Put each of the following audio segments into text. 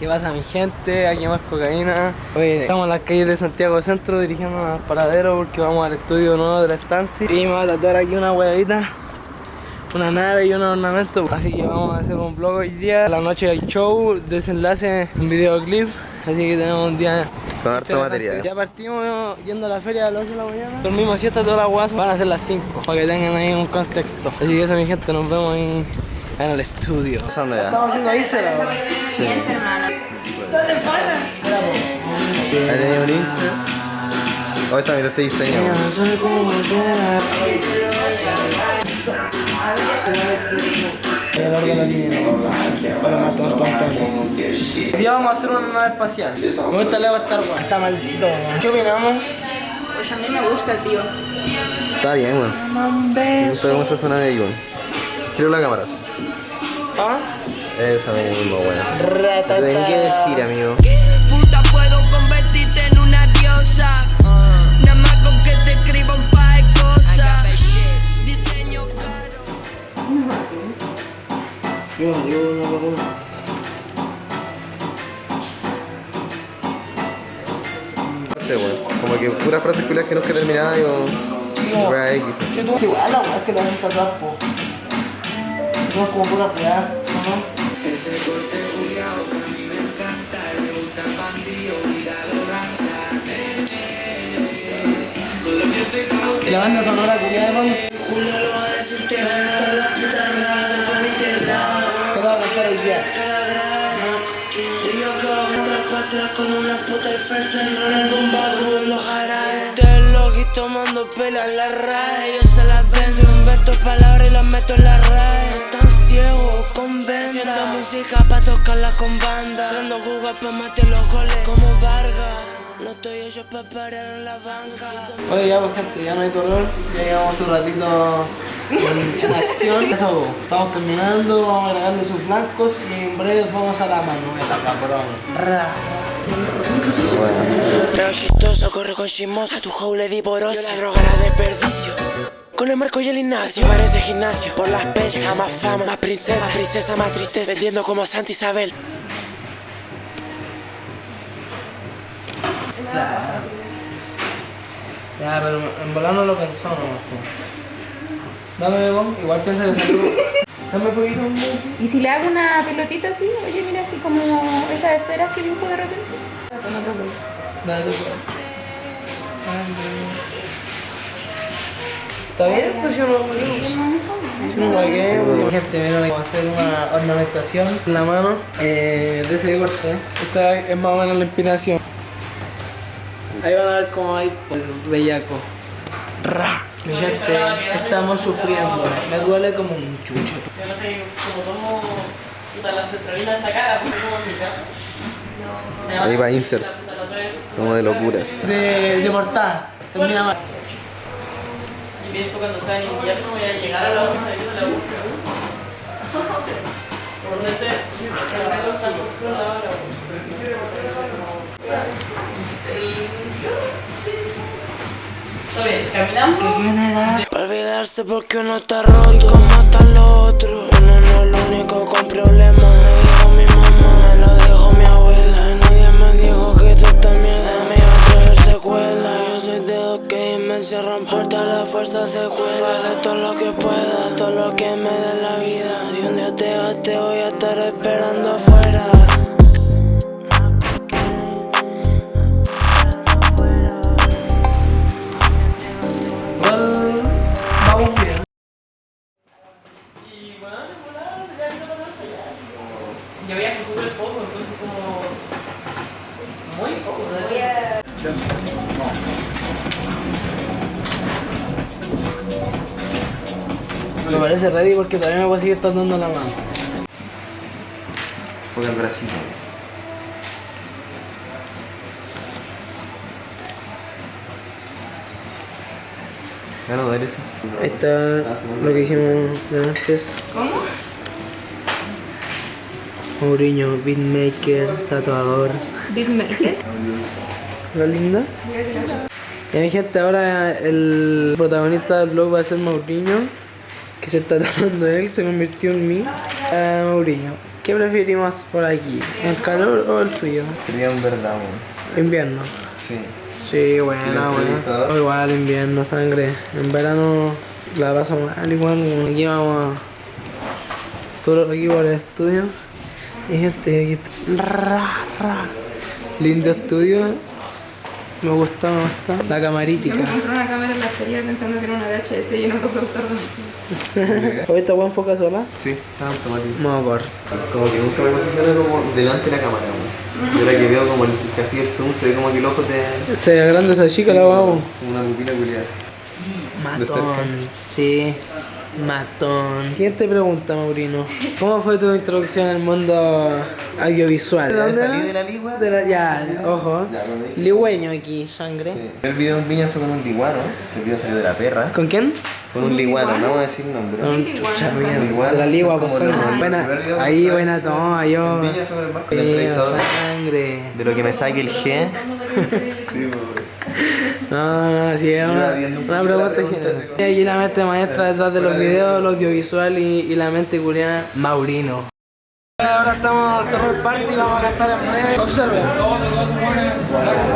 ¿Qué pasa mi gente? Aquí más cocaína. Oye, estamos en las calles de Santiago Centro dirigiendo al paradero porque vamos al estudio nuevo de la estancia. Y me voy a tatuar aquí una huevita, una nave y un ornamento. Así que vamos a hacer un vlog hoy día. La noche hay show, desenlace, un videoclip. Así que tenemos un día Con harto material. ya partimos yendo a la feria a las 8 de la mañana. Dormimos siesta todas las guas. Van a ser las 5 para que tengan ahí un contexto. Así que eso, mi gente, nos vemos ahí en el estudio. Pasando ya. Estamos haciendo ahí será. Sí. Ahí tenía un Insta. Oh, esta mira este diseño. Hoy vamos a hacer una nave espacial. Me gusta el Lego Star Wars. Está maldito. ¿Qué opinamos? Pues a mí me gusta, tío. Está bien, weón. Gusta cómo se suena de weón. Quiero la cámara. ¿Ah? Eso mismo, weón. No tengo que decir, amigo. Puta, puedo convertirte en una diosa. Nada más con que te escriba un par de cosas. Diseño caro. Este, weón. Como que puras frases culiadas que no que terminar y o. Wea X. Che, tú. Igual weá es que la gente atrás, po. No es como pura weá, ¿no? La banda sonora culiada de ¿Qué va a cantar hoy día? con una puta al frente en el bomba comiendo jarabe Te loco y tomando pela en la RAE Yo se las vendo, invento palabras y las meto en la RAE Ciegos con venda. Haciendo música pa' tocarla con banda. Dando jugas pa' meter los goles. Como Vargas No estoy hecho pa' parar en la banca. Oye, ya pues gente, ya no hay terror, ya llevamos un ratito en, en acción. Eso, estamos terminando, vamos agregarle sus flancos y en breve vamos a la manuela, cabrón. Ra. Pero chistoso, corre con chimoso A tu hoe le di poroso Yo la droga la desperdicio con el Marco y el Ignacio. Parece gimnasio. Por las pesas. Más fama. Más princesa. Más princesa Más tristeza. Vendiendo como Santa Isabel. Ya, pero en volar no lo pensó po. Dame, vos, igual piensa que salió. Dame fueguito, un ¿Y si le hago una pelotita así? Oye, mira, así como esas esferas que dibujo de repente. Dale tu ¿Está bien? Pues yo no Si no pagué, pues gente, vamos a hacer una ornamentación en la mano eh, de ese corte. Esta es más o menos la inspiración. Ahí van a ver cómo hay el bellaco. Ra. Mi gente, estamos sufriendo. Me duele como un chucho. Yo no sé, como tomo la centralina en esta cara, como en mi casa. Me Ahí va a insert. Como de locuras. De, de portada. Termina mal. Y pienso cuando sea en invierno voy a llegar a la hora y salir de la U. Por suerte, el reloj está justo al lado de la U. El... Sí. Está bien, caminamos. Para olvidarse porque uno está roto y como están los otros Uno no es el único con problemas Me dijo mi mamá, me lo dijo mi abuela Y nadie me dijo que toda esta soy de los que me encierran puertas, la fuerza se cuela. Hacer todo lo que pueda, todo lo que me dé la vida. Si un día te vas te voy a estar esperando afuera. Yo viajo súper poco, entonces como... Muy poco, ¿no? Me parece ready porque todavía me voy a seguir tatuando la mano. Fue el Brasil. Ya no dale eso. Ahí está lo que hicimos de antes. ¿Cómo? Mourinho, beatmaker, tatuador. Beatmaker. ¿La linda? Mi gente, ahora el protagonista del vlog va a ser Mourinho, que se está tratando él, se convirtió en mí. Mourinho. ¿Qué preferimos por aquí? ¿El calor o el frío? Sería un verdad, weón. Invierno. Sí. Sí, ¿Y el buena, buena. entrevistador? O igual invierno, sangre. En verano la paso mal, igual. Aquí vamos a... Todo aquí por el estudio. Y gente, aquí está. Lindo estudio. Me gusta, me gusta. La Yo camarítica. me compré una cámara en la feria pensando que era una VHS y era un reproductor de música. ¿Oye, esta weá enfoca sola? Sí, está automático. No, por. Como que nunca me posiciono como delante de la cámara, weón. Yo ahora que veo como el, así el zoom se ve como que el ojo te... Se agranda esa chica, la vamos. Como una pupila culiada. De cerca. Matón. Sí. Matón. ¿Quién te pregunta, Maurino? ¿Cómo fue tu introducción al mundo audiovisual? ¿Ya ¿Dónde salí de la ligua? De la- ya, ojo. Ya. Ligüeño aquí, sangre. Sí. El video en Viña fue con un liguano, que el video salió de la perra. ¿Con quién? Con un liguano, no voy a decir nombre. Con Qué chucha. Igual, La ligua, pues el Buena, ahí buena toma, yo. En Viña fue con el entrevistador. sangre. De lo que me saque el G. sí. No, no, sí, es una, una pregunta general. Y la mente maestra detrás de los videos, lo audiovisual y, y la mente culiada, Maurino. Ahora estamos en el Terror Party, vamos a cantar en breve. Observen.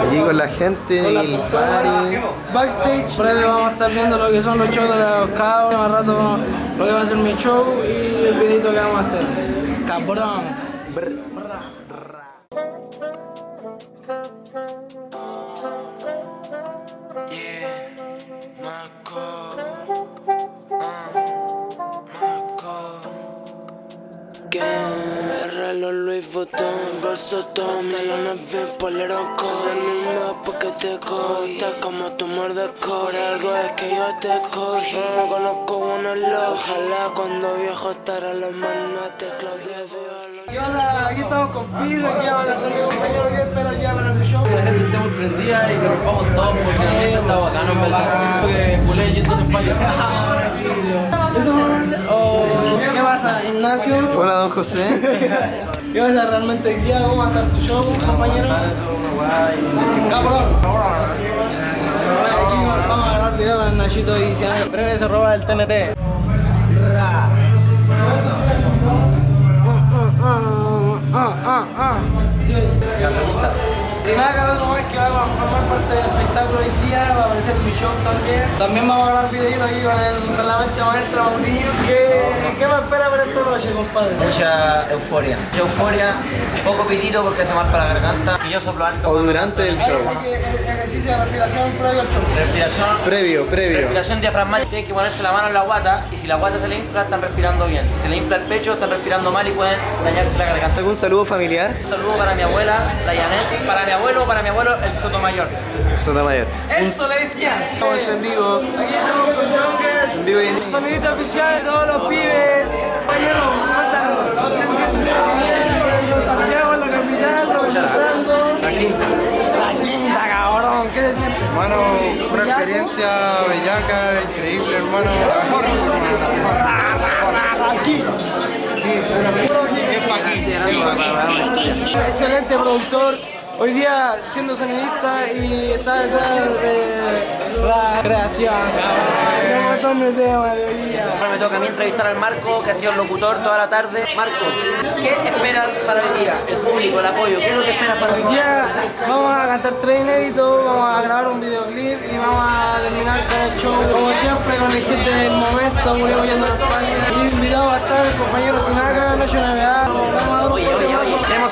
Allí con la gente y el party. Backstage, breve vamos a estar viendo lo que son los shows de los cabros, más rato lo que va a ser mi show y el videito que vamos a hacer. Cabrón. Reloj Louis Vuitton, bolso Tom, melones VIP, polero Cosa misma porque te cogí. Está como tu muerde Por algo es que yo te cogí. No conozco uno lo Ojalá cuando viejo estará los manates Claudia ¿Qué onda? Aquí estamos con Phil, aquí va a cantar mi compañero que espera aquí para su show. la gente esté muy prendida y que rompamos todo porque el ambiente está bacano en verdad. Porque culé y entonces fallo. ¿Qué pasa, Ignacio? Hola, don José. ¿Qué pasa realmente hoy día? ¿Cómo va a estar su show, compañero? Cabrón. Vamos a grabar video con el Nachito y se Breve se roba el TNT. Ah, ah. Sí. Y nada, cabrón, no es que vamos a formar parte del espectáculo hoy día, va a aparecer mi show también. También vamos a grabar videitos aquí con, el, con la mente maestra Maurillo. ¿Qué, ¿Qué me espera noche, compadre? Mucha euforia. Mucha euforia, poco pitito porque se marca la garganta. Y yo soplo alto. O durante el show. Eh, ejercicio de respiración previo al show. Respiración. Previo, previo. Respiración diafragmática, tienen que ponerse la mano en la guata y si la guata se le infla están respirando bien. Si se le infla el pecho están respirando mal y pueden dañarse la garganta. ¿Algún saludo familiar? Un saludo para mi abuela, la Janet, para mi abuelo, para mi abuelo, el Sotomayor. Sotomayor. Eso le decía. Estamos en vivo. Aquí estamos con Jonques. En vivo y en- Sonidita oficial de todos los pibes. Compañero, cuéntanos. ¿Qué se siente en Los Santiago, en la capital, representando? La quinta. La quinta, cabrón. ¿Qué siente? Hermano, una ¿Bellaco? experiencia bellaca, increíble, hermano. La mejor, hermano, aquí. Excelente productor. Hoy día siendo sonidista y está detrás de la creación, cabrón. De un montón de temas de hoy día. Ahora me toca a mí entrevistar al Marco, que ha sido el locutor toda la tarde. Marco, ¿qué esperas para el día? El público, el apoyo, ¿qué es lo que esperas para Hoy el día? vamos a cantar tres inéditos, vamos a grabar un videoclip y vamos a terminar con el show como siempre con el gente del momento, murió yendo a España. Y invitado a estar el compañero Sinaka, Noche Navidad, vamos a dar un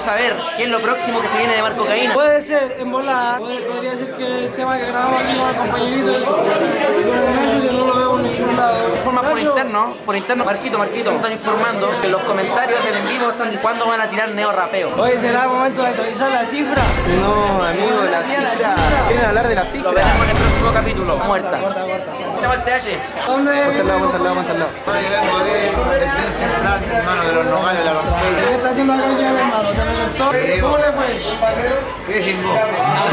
Oye, oye, temazo. oye, queremos saber qué es lo próximo que se viene de Marco Caína. Puede ser en volada, podría ser que el tema que grabamos aquí con el compañerito, no lo veo por ningún lado. Por interno, por interno, Marquito, Marquito, están informando que en los comentarios del en vivo están diciendo cuándo van a tirar neo rapeo. Oye, será momento de actualizar la cifra. No, amigo, la cifra. ¿Quieren hablar de la Lo cifra? veremos en el próximo capítulo. Muerta. El TH. ¿Dónde Ponte al viene? lado, ponte al lado, ponte al lado. ¿Qué está haciendo acá el día, hermano? ¿Cómo le fue?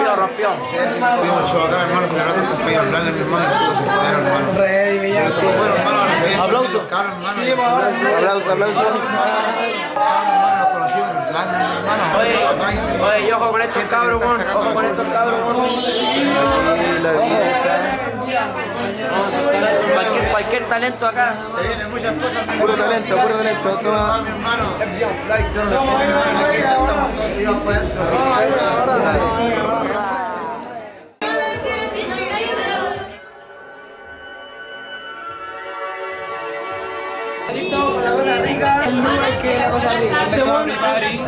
Lo rompió. Tuvimos show acá, hermano, celebrando el cumpleaños de Blanca, mi hermano, estuvo su poder, hermano. Re, me llama. Estuvo bueno, hermano, Aplauso. Hermano. Sí, mi hermano. Oye, oye, y ojo con estos cabros, con, ojo con estos cabros, Cualquier talento acá. Se vienen muchas cosas. Puro talento, puro talento. Toma. mi hermano. Estamos todos para adentro. La cosa rica, el lugar que es la cosa rica. Este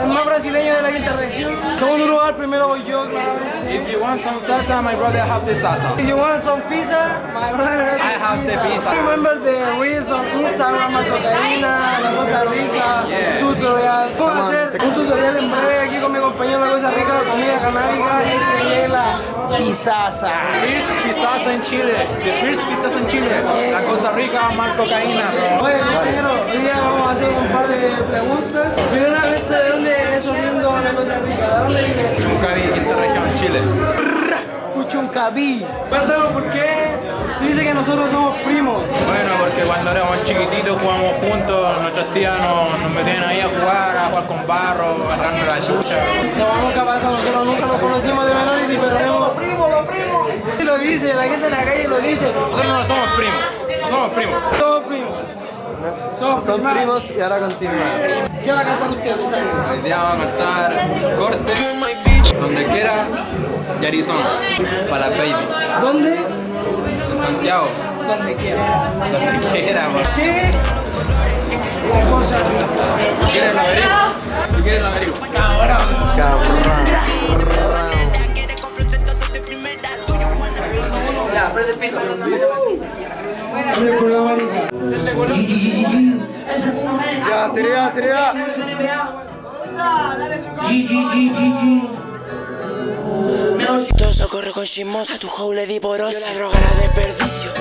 el más brasileño de la quinta región. Segundo lugar, primero voy yo, claramente. If you want some salsa, my brother have the salsa. If you want some pizza, my brother I have the pizza. Remember the reels on Instagram, la cocaína, la cosa rica, Yeah. tutorial. Vamos a hacer un tutorial en breve aquí con mi compañero La Cosa Rica comida canábica y la pizaza. First pizza en Chile. The first pizza en Chile. La Costa Rica, mar cocaína, bro. Oye, compañero, hoy día vamos a hacer un par de preguntas. Primeramente, ¿de dónde es oriundo La Cosa Rica? ¿De dónde viene? Chuncaví, quinta región, Chile. Puchuncaví. Cuéntanos por qué se dice que nosotros somos primos. Bueno, porque cuando éramos chiquititos jugábamos juntos, nuestras tías nos, nos metían ahí a jugar, a jugar con barro, a la chucha. No vamos capaz, nosotros nunca nos conocimos de Minority, pero somos primos, los primos. Y lo dice, la gente en la calle lo dice. Nosotros no somos primos, no somos primos. Somos primos. Somos Son primos. primos y ahora continúan. ¿Qué va a cantar usted? Hoy día vamos a cantar corte, donde quiera, y Arizona, para baby. ¿Dónde? En Santiago, Donde quiera. donde quiera. ¿Qué? La cosa rica. Chismosa, a tu hoe le di. Yo la droga la desperdicio.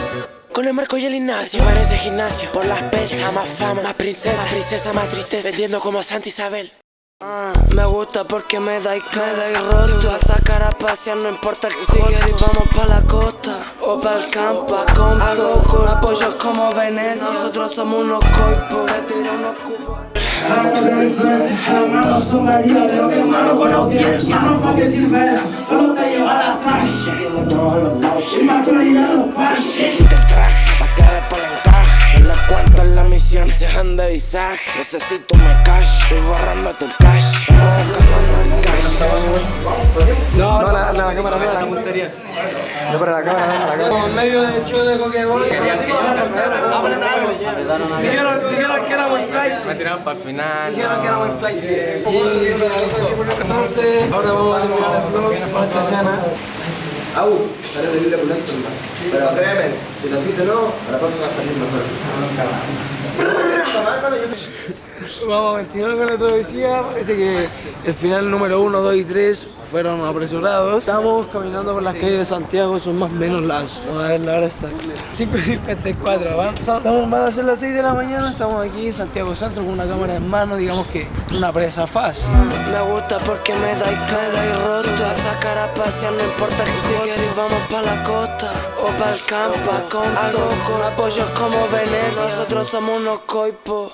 Con el marco y el Ignacio. Parece gimnasio. Por las pesas, más fama, más princesa. Más princesa, más tristeza. Vendiendo como Santa Isabel. Ah, me gusta porque me da y me da y roto. A sacar a pasear, no importa el Si quieres vamos pa' la costa. O pa' el campo a Algo con apoyos como Venecia. Nosotros somos unos coipos Que tiran unos cupos Quita el traje pa' que después le encaje No le la misión Se anda de visaje Necesito me cash Estoy borrándote el cash Estamos buscando el cash No, la, la cámara no, la puntería. No, la cámara, no, la cámara. Como en medio del show de Coquebol. Apretaron. Dijeron, dijeron que era buen flight. Me tiraron para el final. Dijeron que era buen flight. Y finalizó. Entonces, ahora vamos a terminar el vlog con esta escena. Au, sale de Biblia Pulento, hermano. Pero créeme, si lo hiciste no, a la próxima va a salir mejor. Vamos a continuar con la travesía. Parece que el final número 1, 2 y 3 fueron apresurados. Estamos caminando por las calles de Santiago, son más o menos las. Vamos a ver la hora exacta. 5 y 54. Van, son- estamos- van a ser las 6 de la mañana. Estamos aquí en Santiago Centro con una cámara en mano, digamos que una presa fácil. Me gusta porque me da y me da y roto A sacar a pasear, no importa que si quieres vamos pa' la costa O pa' el campo Algo con apoyos como Venecia Nosotros somos unos coipos